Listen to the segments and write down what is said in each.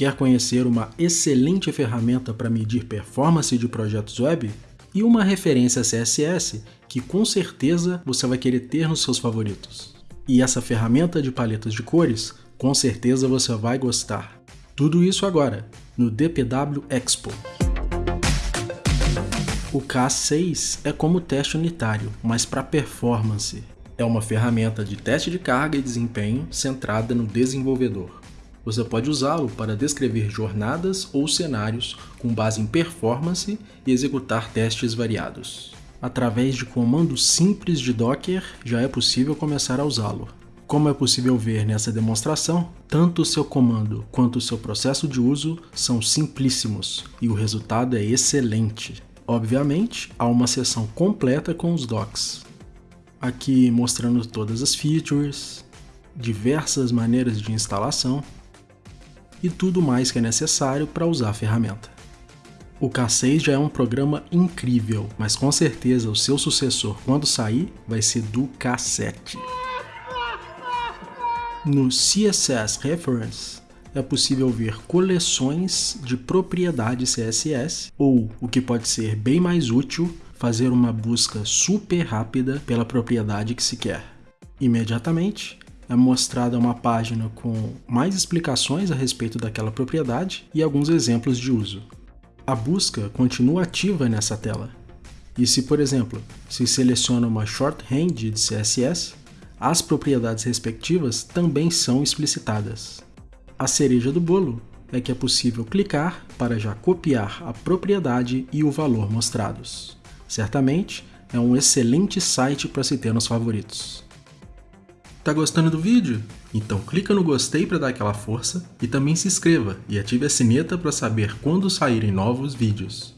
Quer conhecer uma excelente ferramenta para medir performance de projetos web? E uma referência CSS que com certeza você vai querer ter nos seus favoritos. E essa ferramenta de paletas de cores, com certeza você vai gostar. Tudo isso agora, no DPW Expo. O K6 é como teste unitário, mas para performance. É uma ferramenta de teste de carga e desempenho centrada no desenvolvedor. Você pode usá-lo para descrever jornadas ou cenários com base em performance e executar testes variados. Através de comandos simples de Docker, já é possível começar a usá-lo. Como é possível ver nessa demonstração, tanto o seu comando quanto o seu processo de uso são simplíssimos e o resultado é excelente. Obviamente, há uma seção completa com os docs. Aqui mostrando todas as features, diversas maneiras de instalação e tudo mais que é necessário para usar a ferramenta. O K6 já é um programa incrível, mas com certeza o seu sucessor quando sair vai ser do K7. No CSS Reference, é possível ver coleções de propriedades CSS ou, o que pode ser bem mais útil, fazer uma busca super rápida pela propriedade que se quer. Imediatamente é mostrada uma página com mais explicações a respeito daquela propriedade e alguns exemplos de uso. A busca continua ativa nessa tela. E se, por exemplo, se seleciona uma shorthand de CSS, as propriedades respectivas também são explicitadas. A cereja do bolo é que é possível clicar para já copiar a propriedade e o valor mostrados. Certamente é um excelente site para se ter nos favoritos. Tá gostando do vídeo? Então clica no gostei para dar aquela força e também se inscreva e ative a sineta para saber quando saírem novos vídeos.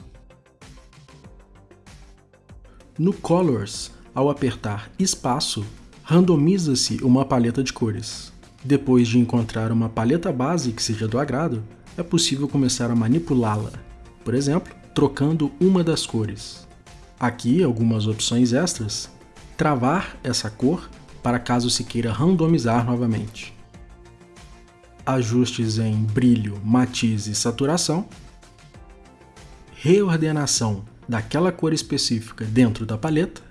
No Colors, ao apertar espaço, randomiza-se uma paleta de cores. Depois de encontrar uma paleta base que seja do agrado, é possível começar a manipulá-la, por exemplo, trocando uma das cores. Aqui algumas opções extras, travar essa cor para caso se queira randomizar novamente. Ajustes em brilho, matiz e saturação. Reordenação daquela cor específica dentro da paleta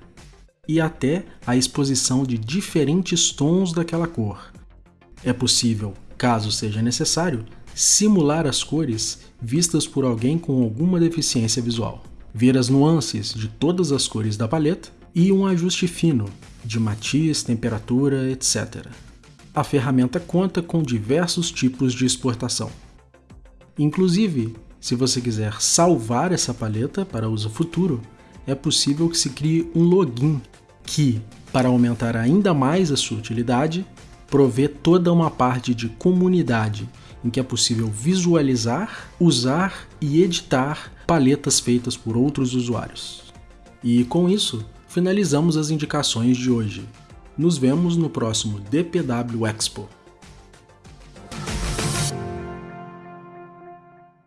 e até a exposição de diferentes tons daquela cor, é possível, caso seja necessário, simular as cores vistas por alguém com alguma deficiência visual, ver as nuances de todas as cores da paleta e um ajuste fino de matiz, temperatura, etc. A ferramenta conta com diversos tipos de exportação. Inclusive, se você quiser salvar essa paleta para uso futuro, é possível que se crie um login que, para aumentar ainda mais a sua utilidade, provê toda uma parte de comunidade em que é possível visualizar, usar e editar paletas feitas por outros usuários. E com isso, finalizamos as indicações de hoje. Nos vemos no próximo DPW Expo.